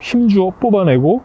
힘주어 뽑아내고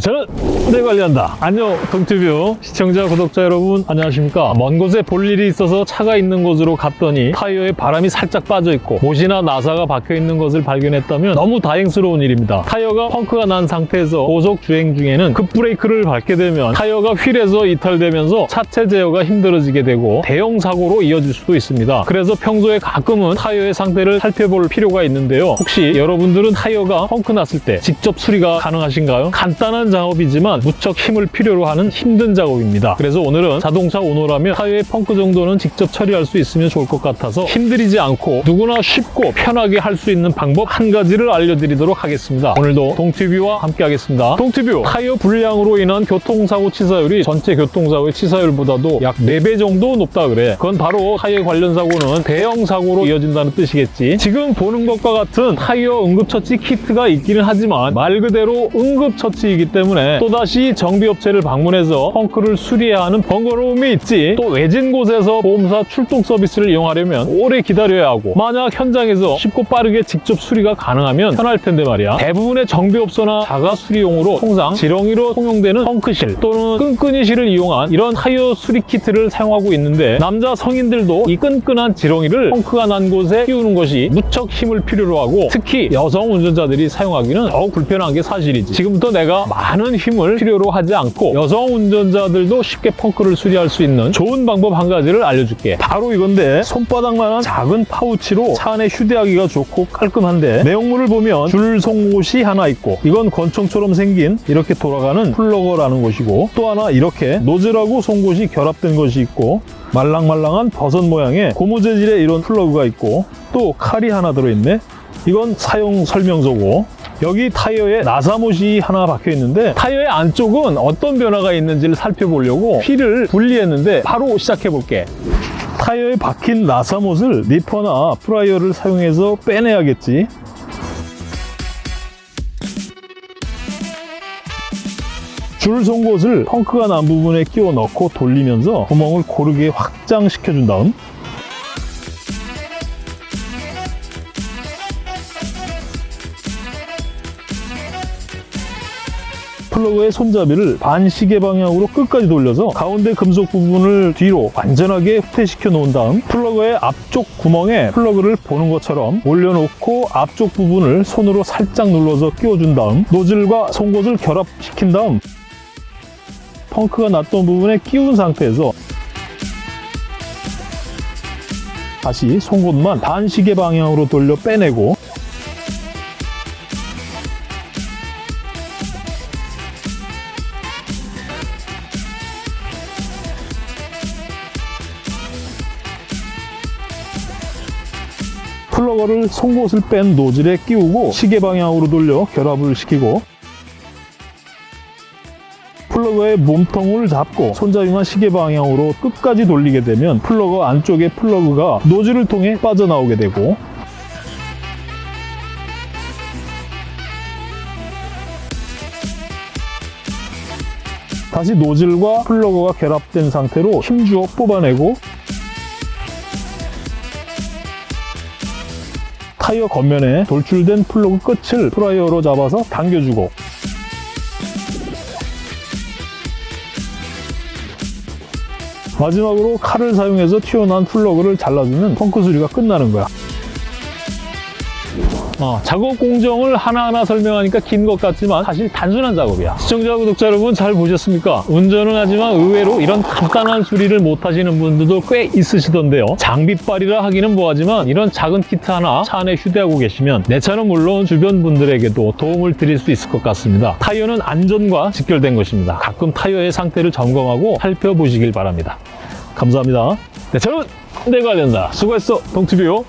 저는 내 관리한다. 안녕 동티뷰 시청자 구독자 여러분 안녕하십니까. 먼 곳에 볼 일이 있어서 차가 있는 곳으로 갔더니 타이어에 바람이 살짝 빠져 있고 못이나 나사가 박혀 있는 것을 발견했다면 너무 다행스러운 일입니다. 타이어가 펑크가 난 상태에서 고속 주행 중에는 급브레이크를 밟게 되면 타이어가 휠에서 이탈되면서 차체 제어가 힘들어지게 되고 대형 사고로 이어질 수도 있습니다. 그래서 평소에 가끔은 타이어의 상태를 살펴볼 필요가 있는데요. 혹시 여러분들은 타이어가 펑크 났을 때 직접 수리가 가능하신가요? 간단한 작업이지만 무척 힘을 필요로 하는 힘든 작업입니다. 그래서 오늘은 자동차 오너라면 타이어의 펑크 정도는 직접 처리할 수 있으면 좋을 것 같아서 힘들이지 않고 누구나 쉽고 편하게 할 수 있는 방법 한 가지를 알려드리도록 하겠습니다. 오늘도 동티뷰와 함께 하겠습니다. 동티뷰 타이어 불량으로 인한 교통사고 치사율이 전체 교통사고의 치사율보다도 약 4배 정도 높다 그래. 그건 바로 타이어 관련 사고는 대형 사고로 이어진다는 뜻이겠지. 지금 보는 것과 같은 타이어 응급처치 키트가 있기는 하지만 말 그대로 응급처치이기 때문에 또다시 정비업체를 방문해서 펑크를 수리해야 하는 번거로움이 있지. 또 외진 곳에서 보험사 출동 서비스를 이용하려면 오래 기다려야 하고 만약 현장에서 쉽고 빠르게 직접 수리가 가능하면 편할 텐데 말이야. 대부분의 정비업소나 자가 수리용으로 통상 지렁이로 통용되는 펑크실 또는 끈끈이실을 이용한 이런 타이어 수리 키트를 사용하고 있는데 남자 성인들도 이 끈끈한 지렁이를 펑크가 난 곳에 끼우는 것이 무척 힘을 필요로 하고 특히 여성 운전자들이 사용하기는 더욱 불편한 게 사실이지. 지금부터 내가 많은 힘을 필요로 하지 않고 여성 운전자들도 쉽게 펑크를 수리할 수 있는 좋은 방법 한 가지를 알려줄게. 바로 이건데 손바닥만한 작은 파우치로 차 안에 휴대하기가 좋고 깔끔한데 내용물을 보면 줄 송곳이 하나 있고 이건 권총처럼 생긴 이렇게 돌아가는 plugger라는 것이고 또 하나 이렇게 노즐하고 송곳이 결합된 것이 있고 말랑말랑한 버섯 모양의 고무 재질의 이런 플러그가 있고 또 칼이 하나 들어있네 이건 사용 설명서고 여기 타이어에 나사못이 하나 박혀 있는데 타이어의 안쪽은 어떤 변화가 있는지를 살펴보려고 휠을 분리했는데 바로 시작해 볼게. 타이어에 박힌 나사못을 니퍼나 프라이어를 사용해서 빼내야겠지? 줄 송곳을 펑크가 난 부분에 끼워 넣고 돌리면서 구멍을 고르게 확장시켜 준 다음 plugger의 손잡이를 반시계 방향으로 끝까지 돌려서 가운데 금속 부분을 뒤로 완전하게 후퇴시켜 놓은 다음 plugger의 앞쪽 구멍에 플러그를 보는 것처럼 올려놓고 앞쪽 부분을 손으로 살짝 눌러서 끼워준 다음 노즐과 송곳을 결합시킨 다음 펑크가 났던 부분에 끼운 상태에서 다시 송곳만 반시계 방향으로 돌려 빼내고 플러거를 송곳을 뺀 노즐에 끼우고 시계 방향으로 돌려 결합을 시키고 플러그의 몸통을 잡고 손잡이만 시계 방향으로 끝까지 돌리게 되면 플러그 안쪽의 플러그가 노즐을 통해 빠져나오게 되고 다시 노즐과 플러그가 결합된 상태로 힘주어 뽑아내고 타이어 겉면에 돌출된 플러그 끝을 플라이어로 잡아서 당겨주고 마지막으로 칼을 사용해서 튀어나온 플러그를 잘라주면 펑크 수리가 끝나는 거야. 어, 작업 공정을 하나하나 설명하니까 긴 것 같지만 사실 단순한 작업이야. 시청자, 구독자 여러분 잘 보셨습니까? 운전은 하지만 의외로 이런 간단한 수리를 못 하시는 분들도 꽤 있으시던데요. 장비빨이라 하기는 뭐하지만 이런 작은 키트 하나 차 안에 휴대하고 계시면 내 차는 물론 주변 분들에게도 도움을 드릴 수 있을 것 같습니다. 타이어는 안전과 직결된 것입니다. 가끔 타이어의 상태를 점검하고 살펴보시길 바랍니다. 감사합니다. 네, 저는 내가 된다. 수고했어, 동티뷰.